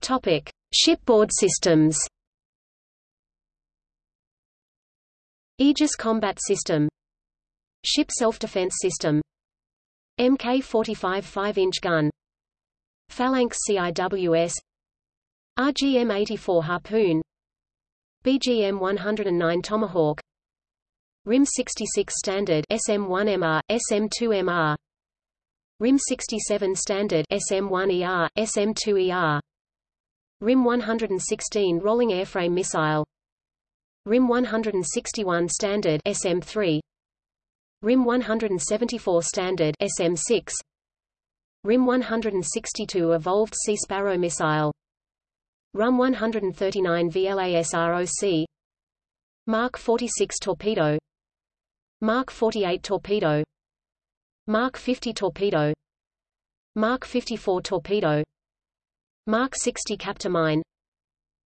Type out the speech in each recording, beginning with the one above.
Topic: Shipboard systems. Aegis Combat System Ship Self-Defense System Mk-45 5-inch gun Phalanx CIWS RGM-84 Harpoon BGM-109 Tomahawk RIM-66 Standard SM-1MR, SM-2MR RIM-67 Standard SM-1ER, SM-2ER RIM-116 Rolling Airframe Missile. RIM 161 Standard SM3 RIM 174 Standard SM6 RIM 162 Evolved Sea Sparrow Missile. RUM 139 VL ASROC Mark 46 Torpedo. Mark 48 Torpedo. Mark 50 Torpedo. Mark 54 Torpedo Mark 60 Captor-Mine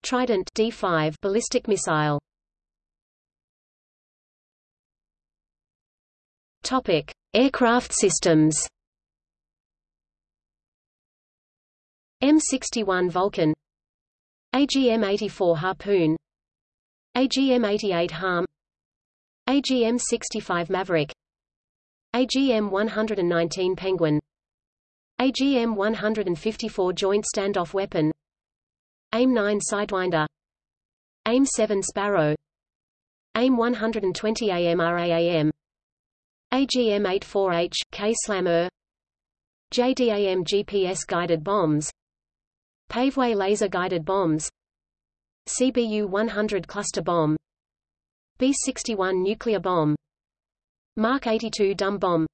Trident D5 ballistic missile. Topic: Aircraft systems. M61 Vulcan. AGM-84 Harpoon. AGM-88 Harm. AGM-65 Maverick. AGM-119 Penguin AGM-154 Joint Standoff Weapon. AIM-9 Sidewinder. AIM-7 Sparrow. AIM-120 AMRAAM AGM-84H, K-SLAM-ER JDAM GPS-guided bombs. Paveway laser-guided bombs. CBU-100 cluster bomb. B-61 nuclear bomb. Mark 82 dumb bomb.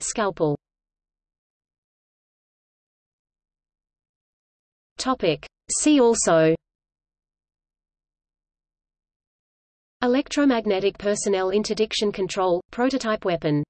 Scalpel Topic. See also Electromagnetic personnel interdiction control, prototype weapon